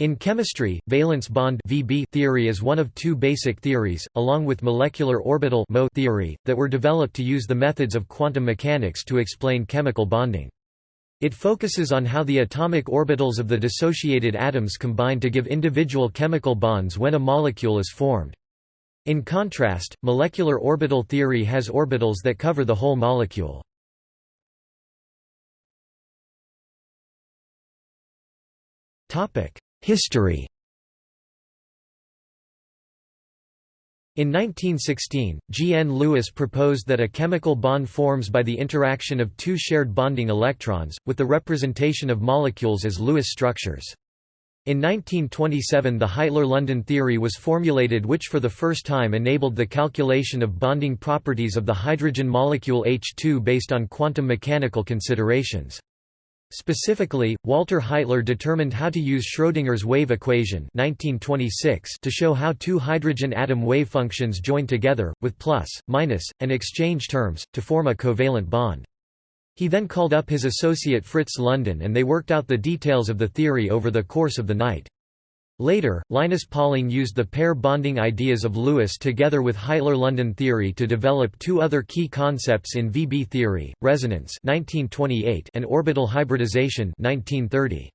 In chemistry, valence bond (VB) theory is one of two basic theories, along with molecular orbital (MO) theory, that were developed to use the methods of quantum mechanics to explain chemical bonding. It focuses on how the atomic orbitals of the dissociated atoms combine to give individual chemical bonds when a molecule is formed. In contrast, molecular orbital theory has orbitals that cover the whole molecule. History In 1916, G. N. Lewis proposed that a chemical bond forms by the interaction of two shared bonding electrons, with the representation of molecules as Lewis structures. In 1927 the Heitler–London theory was formulated which for the first time enabled the calculation of bonding properties of the hydrogen molecule H2 based on quantum mechanical considerations. Specifically, Walter Heitler determined how to use Schrödinger's wave equation 1926 to show how two hydrogen atom wave functions join together, with plus, minus, and exchange terms, to form a covalent bond. He then called up his associate Fritz London and they worked out the details of the theory over the course of the night. Later, Linus Pauling used the pair bonding ideas of Lewis together with Heitler-London theory to develop two other key concepts in VB theory, resonance 1928 and orbital hybridization 1930.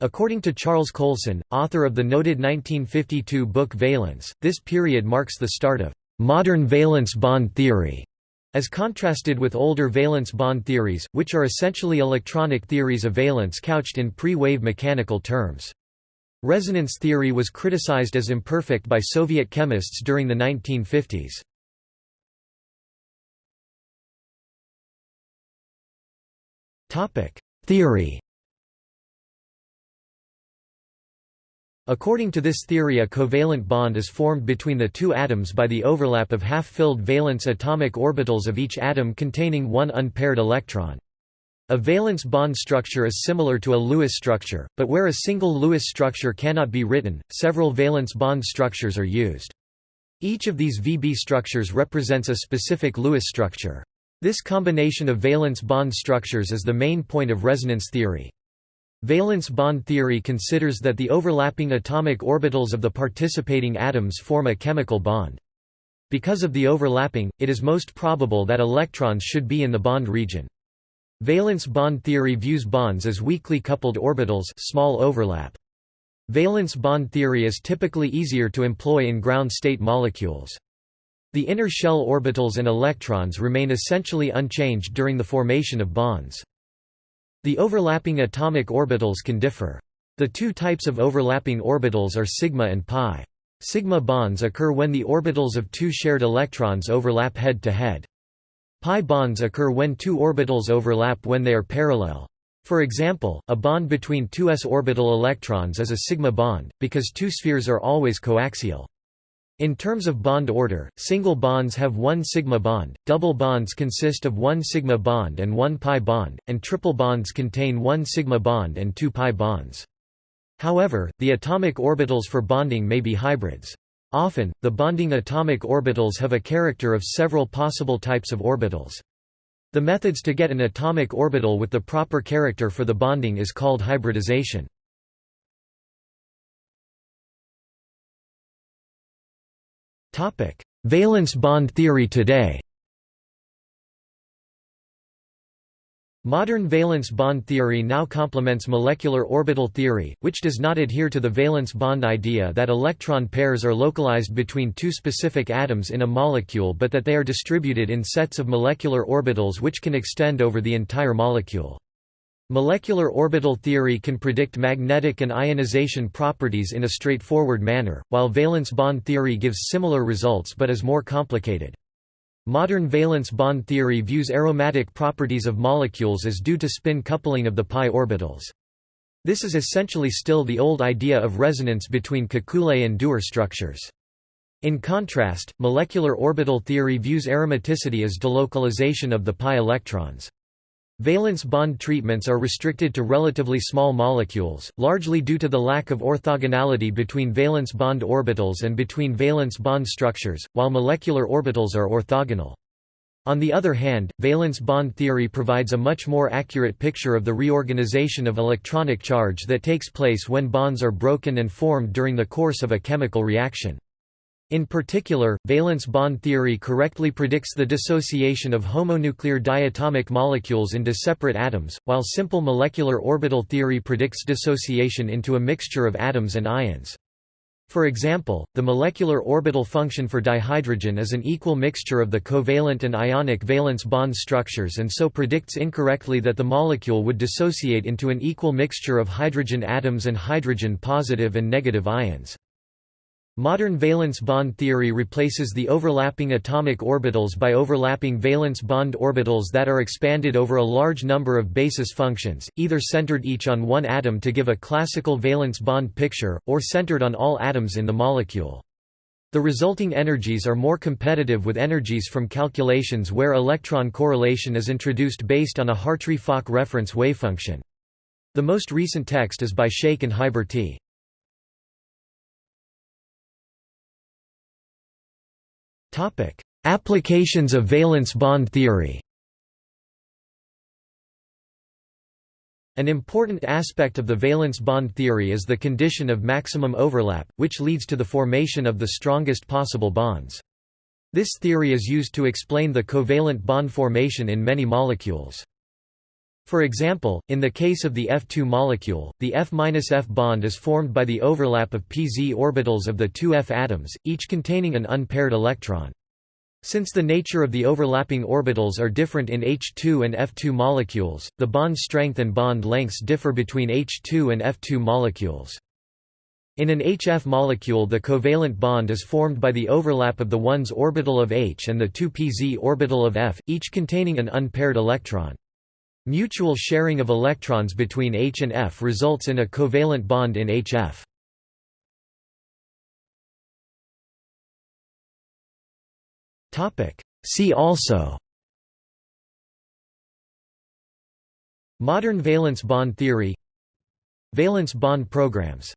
According to Charles Coulson, author of the noted 1952 book Valence, this period marks the start of modern valence bond theory, as contrasted with older valence bond theories, which are essentially electronic theories of valence couched in pre-wave mechanical terms. Resonance theory was criticized as imperfect by Soviet chemists during the 1950s. Theory According to this theory a covalent bond is formed between the two atoms by the overlap of half-filled valence atomic orbitals of each atom containing one unpaired electron. A valence bond structure is similar to a Lewis structure, but where a single Lewis structure cannot be written, several valence bond structures are used. Each of these VB structures represents a specific Lewis structure. This combination of valence bond structures is the main point of resonance theory. Valence bond theory considers that the overlapping atomic orbitals of the participating atoms form a chemical bond. Because of the overlapping, it is most probable that electrons should be in the bond region. Valence bond theory views bonds as weakly coupled orbitals small overlap. Valence bond theory is typically easier to employ in ground state molecules. The inner shell orbitals and electrons remain essentially unchanged during the formation of bonds. The overlapping atomic orbitals can differ. The two types of overlapping orbitals are sigma and pi. Sigma bonds occur when the orbitals of two shared electrons overlap head to head. Pi bonds occur when two orbitals overlap when they are parallel. For example, a bond between two s orbital electrons is a sigma bond, because two spheres are always coaxial. In terms of bond order, single bonds have one sigma bond, double bonds consist of one sigma bond and one pi bond, and triple bonds contain one sigma bond and two pi bonds. However, the atomic orbitals for bonding may be hybrids. Often, the bonding atomic orbitals have a character of several possible types of orbitals. The methods to get an atomic orbital with the proper character for the bonding is called hybridization. Valence bond theory today Modern valence bond theory now complements molecular orbital theory, which does not adhere to the valence bond idea that electron pairs are localized between two specific atoms in a molecule but that they are distributed in sets of molecular orbitals which can extend over the entire molecule. Molecular orbital theory can predict magnetic and ionization properties in a straightforward manner, while valence bond theory gives similar results but is more complicated. Modern valence bond theory views aromatic properties of molecules as due to spin coupling of the pi orbitals. This is essentially still the old idea of resonance between Kekule and Dewar structures. In contrast, molecular orbital theory views aromaticity as delocalization of the pi electrons. Valence bond treatments are restricted to relatively small molecules, largely due to the lack of orthogonality between valence bond orbitals and between valence bond structures, while molecular orbitals are orthogonal. On the other hand, valence bond theory provides a much more accurate picture of the reorganization of electronic charge that takes place when bonds are broken and formed during the course of a chemical reaction. In particular, valence bond theory correctly predicts the dissociation of homonuclear diatomic molecules into separate atoms, while simple molecular orbital theory predicts dissociation into a mixture of atoms and ions. For example, the molecular orbital function for dihydrogen is an equal mixture of the covalent and ionic valence bond structures and so predicts incorrectly that the molecule would dissociate into an equal mixture of hydrogen atoms and hydrogen positive and negative ions. Modern valence bond theory replaces the overlapping atomic orbitals by overlapping valence bond orbitals that are expanded over a large number of basis functions, either centered each on one atom to give a classical valence bond picture, or centered on all atoms in the molecule. The resulting energies are more competitive with energies from calculations where electron correlation is introduced based on a Hartree-Fock reference wavefunction. The most recent text is by Shaik and Hiberty Applications of valence bond theory An important aspect of the valence bond theory is the condition of maximum overlap, which leads to the formation of the strongest possible bonds. This theory is used to explain the covalent bond formation in many molecules. For example, in the case of the F2 molecule, the F-F bond is formed by the overlap of pz orbitals of the two F atoms, each containing an unpaired electron. Since the nature of the overlapping orbitals are different in H2 and F2 molecules, the bond strength and bond lengths differ between H2 and F2 molecules. In an HF molecule the covalent bond is formed by the overlap of the 1s orbital of H and the 2pz orbital of F, each containing an unpaired electron. Mutual sharing of electrons between H and F results in a covalent bond in HF. See also Modern valence bond theory Valence bond programs